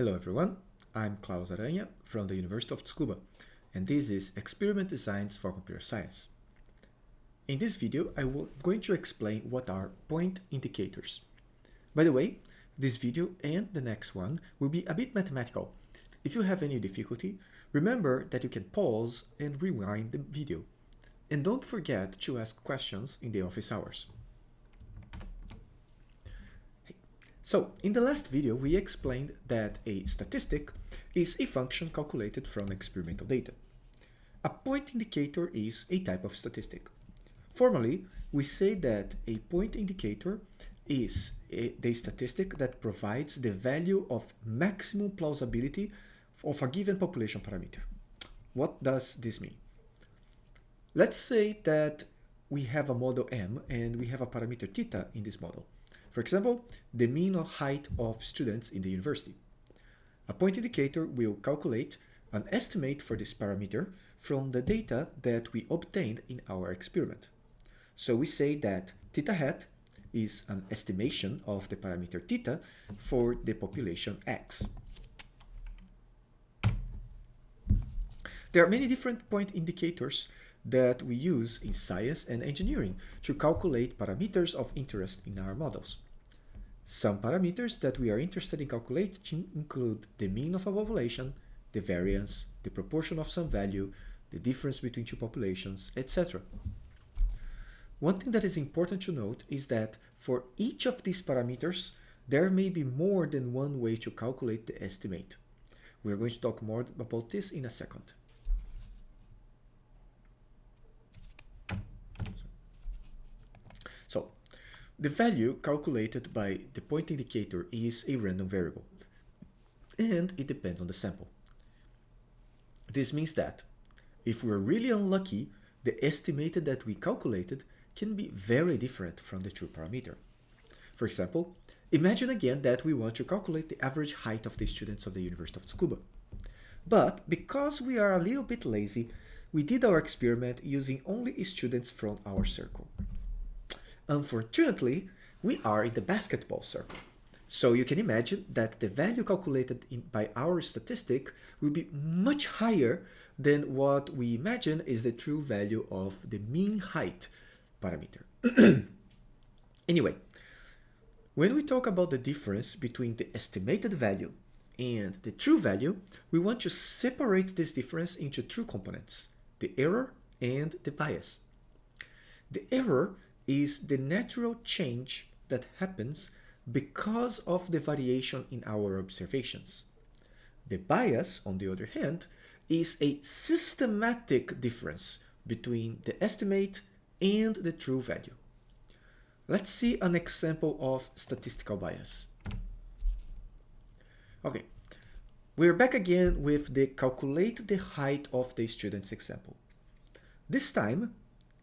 Hello everyone, I'm Claus Aranha from the University of Tsukuba, and this is Experiment Designs for Computer Science. In this video, I'm going to explain what are point indicators. By the way, this video and the next one will be a bit mathematical. If you have any difficulty, remember that you can pause and rewind the video. And don't forget to ask questions in the office hours. So in the last video, we explained that a statistic is a function calculated from experimental data. A point indicator is a type of statistic. Formally, we say that a point indicator is a, the statistic that provides the value of maximum plausibility of a given population parameter. What does this mean? Let's say that we have a model M and we have a parameter theta in this model. For example, the mean of height of students in the university. A point indicator will calculate an estimate for this parameter from the data that we obtained in our experiment. So we say that theta hat is an estimation of the parameter theta for the population x. There are many different point indicators that we use in science and engineering to calculate parameters of interest in our models. Some parameters that we are interested in calculating include the mean of a population, the variance, the proportion of some value, the difference between two populations, etc. One thing that is important to note is that for each of these parameters, there may be more than one way to calculate the estimate. We are going to talk more about this in a second. So, the value calculated by the point indicator is a random variable, and it depends on the sample. This means that if we're really unlucky, the estimated that we calculated can be very different from the true parameter. For example, imagine again that we want to calculate the average height of the students of the University of Tsukuba. But because we are a little bit lazy, we did our experiment using only students from our circle. Unfortunately, we are in the basketball circle. So you can imagine that the value calculated in, by our statistic will be much higher than what we imagine is the true value of the mean height parameter. anyway, when we talk about the difference between the estimated value and the true value, we want to separate this difference into two components, the error and the bias. The error is the natural change that happens because of the variation in our observations. The bias, on the other hand, is a systematic difference between the estimate and the true value. Let's see an example of statistical bias. Okay, we're back again with the calculate the height of the students example. This time,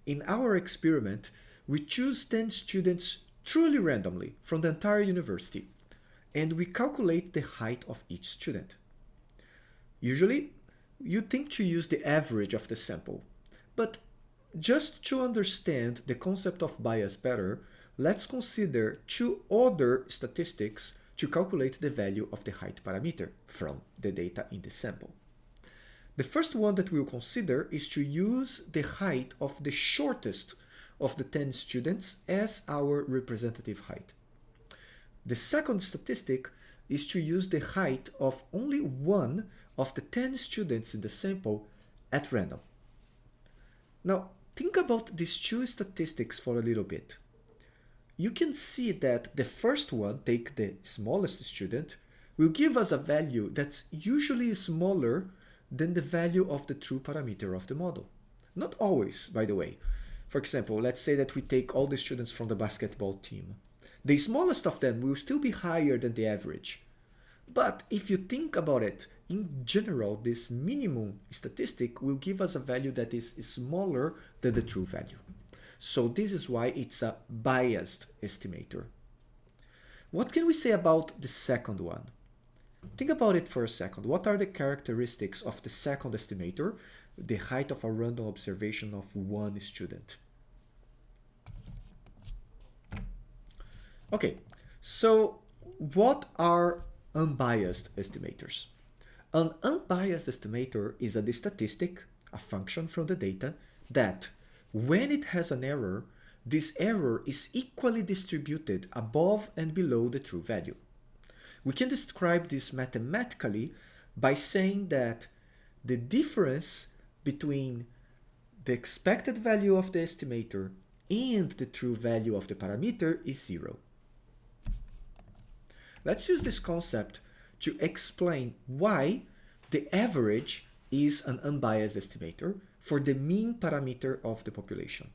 in our experiment, we choose 10 students truly randomly from the entire university, and we calculate the height of each student. Usually, you think to use the average of the sample, but just to understand the concept of bias better, let's consider two other statistics to calculate the value of the height parameter from the data in the sample. The first one that we'll consider is to use the height of the shortest of the 10 students as our representative height. The second statistic is to use the height of only one of the 10 students in the sample at random. Now, think about these two statistics for a little bit. You can see that the first one, take the smallest student, will give us a value that's usually smaller than the value of the true parameter of the model. Not always, by the way. For example, let's say that we take all the students from the basketball team. The smallest of them will still be higher than the average. But if you think about it, in general, this minimum statistic will give us a value that is smaller than the true value. So this is why it's a biased estimator. What can we say about the second one? Think about it for a second. What are the characteristics of the second estimator the height of a random observation of one student. Okay, so what are unbiased estimators. An unbiased estimator is a statistic, a function from the data, that when it has an error, this error is equally distributed above and below the true value. We can describe this mathematically by saying that the difference between the expected value of the estimator and the true value of the parameter is zero. Let's use this concept to explain why the average is an unbiased estimator for the mean parameter of the population.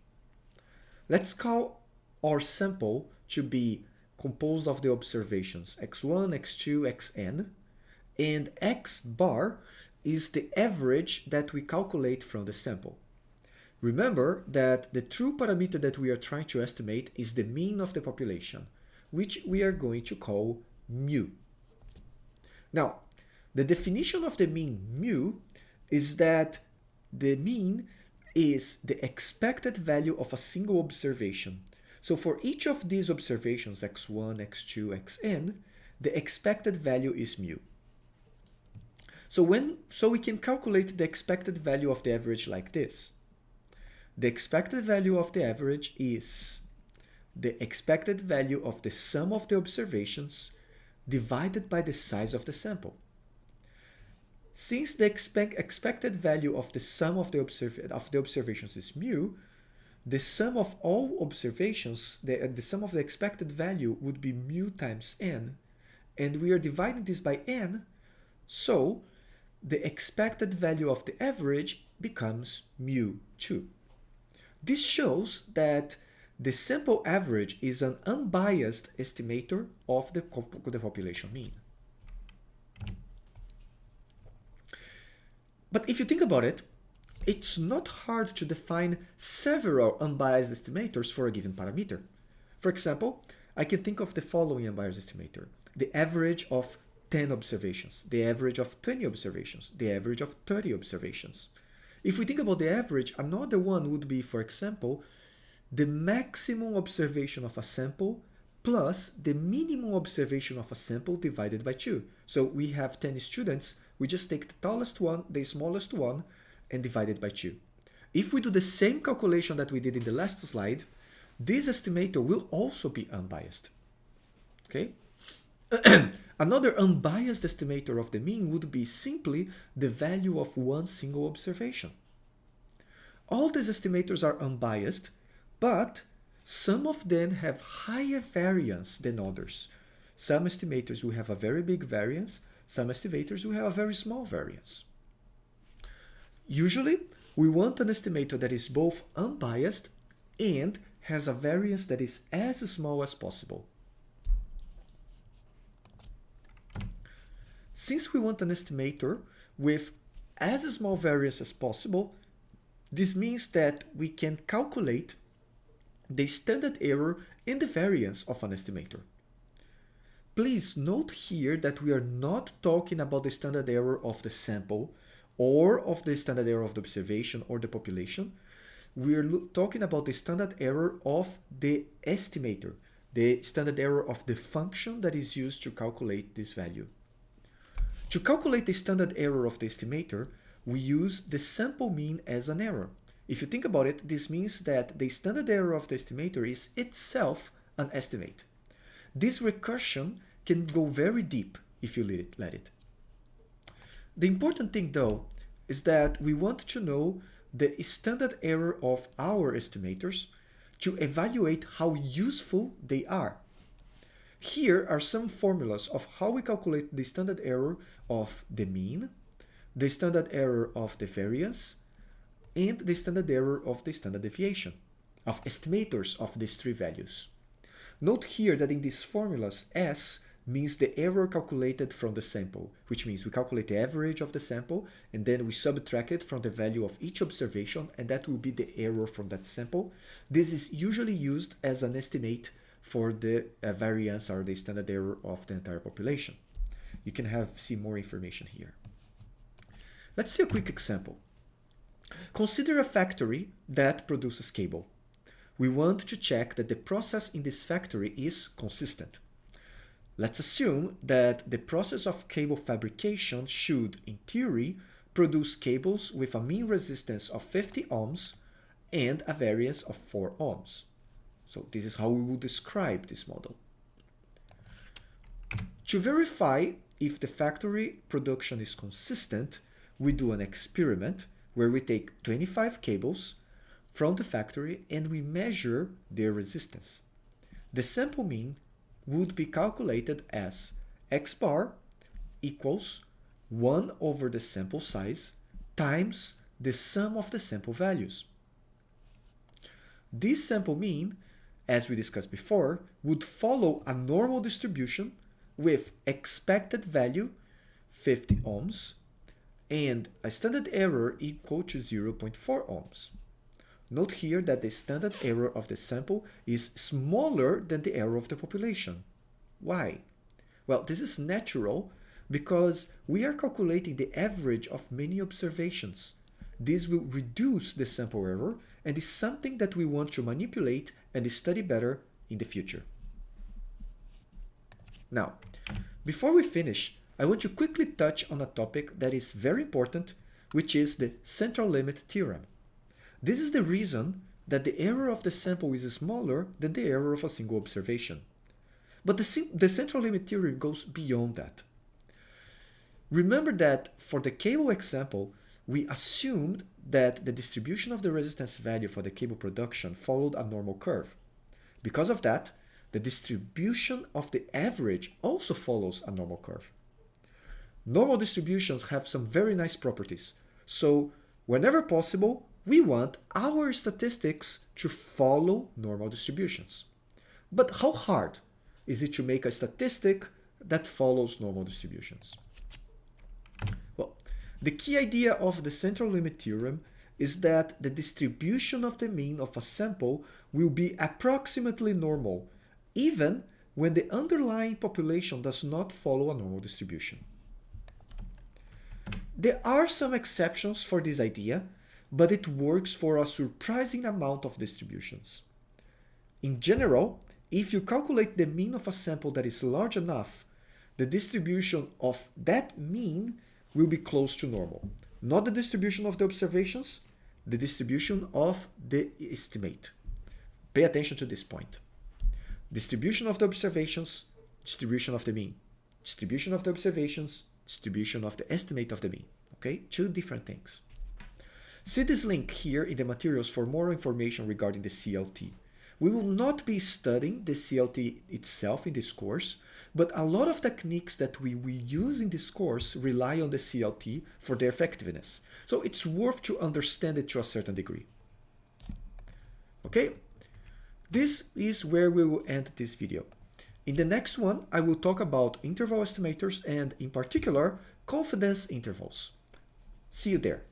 Let's call our sample to be composed of the observations x1, x2, xn, and x bar is the average that we calculate from the sample. Remember that the true parameter that we are trying to estimate is the mean of the population, which we are going to call mu. Now, the definition of the mean mu is that the mean is the expected value of a single observation. So for each of these observations, x1, x2, xn, the expected value is mu. So when so we can calculate the expected value of the average like this. The expected value of the average is the expected value of the sum of the observations divided by the size of the sample. Since the expect, expected value of the sum of the, of the observations is mu, the sum of all observations, the, uh, the sum of the expected value would be mu times n, and we are dividing this by n, so the expected value of the average becomes mu 2. This shows that the sample average is an unbiased estimator of the, the population mean. But if you think about it, it's not hard to define several unbiased estimators for a given parameter. For example, I can think of the following unbiased estimator. The average of 10 observations, the average of 20 observations, the average of 30 observations. If we think about the average, another one would be, for example, the maximum observation of a sample plus the minimum observation of a sample divided by 2. So we have 10 students, we just take the tallest one, the smallest one, and divide it by 2. If we do the same calculation that we did in the last slide, this estimator will also be unbiased. Okay? Another unbiased estimator of the mean would be simply the value of one single observation. All these estimators are unbiased, but some of them have higher variance than others. Some estimators will have a very big variance, some estimators will have a very small variance. Usually, we want an estimator that is both unbiased and has a variance that is as small as possible. Since we want an estimator with as small variance as possible, this means that we can calculate the standard error and the variance of an estimator. Please note here that we are not talking about the standard error of the sample or of the standard error of the observation or the population. We are talking about the standard error of the estimator, the standard error of the function that is used to calculate this value. To calculate the standard error of the estimator, we use the sample mean as an error. If you think about it, this means that the standard error of the estimator is itself an estimate. This recursion can go very deep if you let it. The important thing though is that we want to know the standard error of our estimators to evaluate how useful they are. Here are some formulas of how we calculate the standard error of the mean, the standard error of the variance, and the standard error of the standard deviation, of estimators of these three values. Note here that in these formulas, S means the error calculated from the sample, which means we calculate the average of the sample and then we subtract it from the value of each observation and that will be the error from that sample. This is usually used as an estimate for the uh, variance or the standard error of the entire population. You can have see more information here. Let's see a quick example. Consider a factory that produces cable. We want to check that the process in this factory is consistent. Let's assume that the process of cable fabrication should, in theory, produce cables with a mean resistance of 50 ohms and a variance of 4 ohms. So this is how we would describe this model. To verify if the factory production is consistent, we do an experiment where we take 25 cables from the factory and we measure their resistance. The sample mean would be calculated as x bar equals 1 over the sample size times the sum of the sample values. This sample mean, as we discussed before, would follow a normal distribution with expected value 50 ohms and a standard error equal to 0.4 ohms. Note here that the standard error of the sample is smaller than the error of the population. Why? Well, this is natural because we are calculating the average of many observations. This will reduce the sample error and is something that we want to manipulate and they study better in the future. Now, before we finish, I want to quickly touch on a topic that is very important, which is the central limit theorem. This is the reason that the error of the sample is smaller than the error of a single observation. But the, the central limit theorem goes beyond that. Remember that for the cable example, we assumed that the distribution of the resistance value for the cable production followed a normal curve. Because of that, the distribution of the average also follows a normal curve. Normal distributions have some very nice properties. So whenever possible, we want our statistics to follow normal distributions. But how hard is it to make a statistic that follows normal distributions? The key idea of the central limit theorem is that the distribution of the mean of a sample will be approximately normal, even when the underlying population does not follow a normal distribution. There are some exceptions for this idea, but it works for a surprising amount of distributions. In general, if you calculate the mean of a sample that is large enough, the distribution of that mean will be close to normal. Not the distribution of the observations, the distribution of the estimate. Pay attention to this point. Distribution of the observations, distribution of the mean. Distribution of the observations, distribution of the estimate of the mean. Okay, two different things. See this link here in the materials for more information regarding the CLT. We will not be studying the CLT itself in this course, but a lot of techniques that we, we use in this course rely on the CLT for their effectiveness. So it's worth to understand it to a certain degree. Okay, this is where we will end this video. In the next one, I will talk about interval estimators and in particular, confidence intervals. See you there.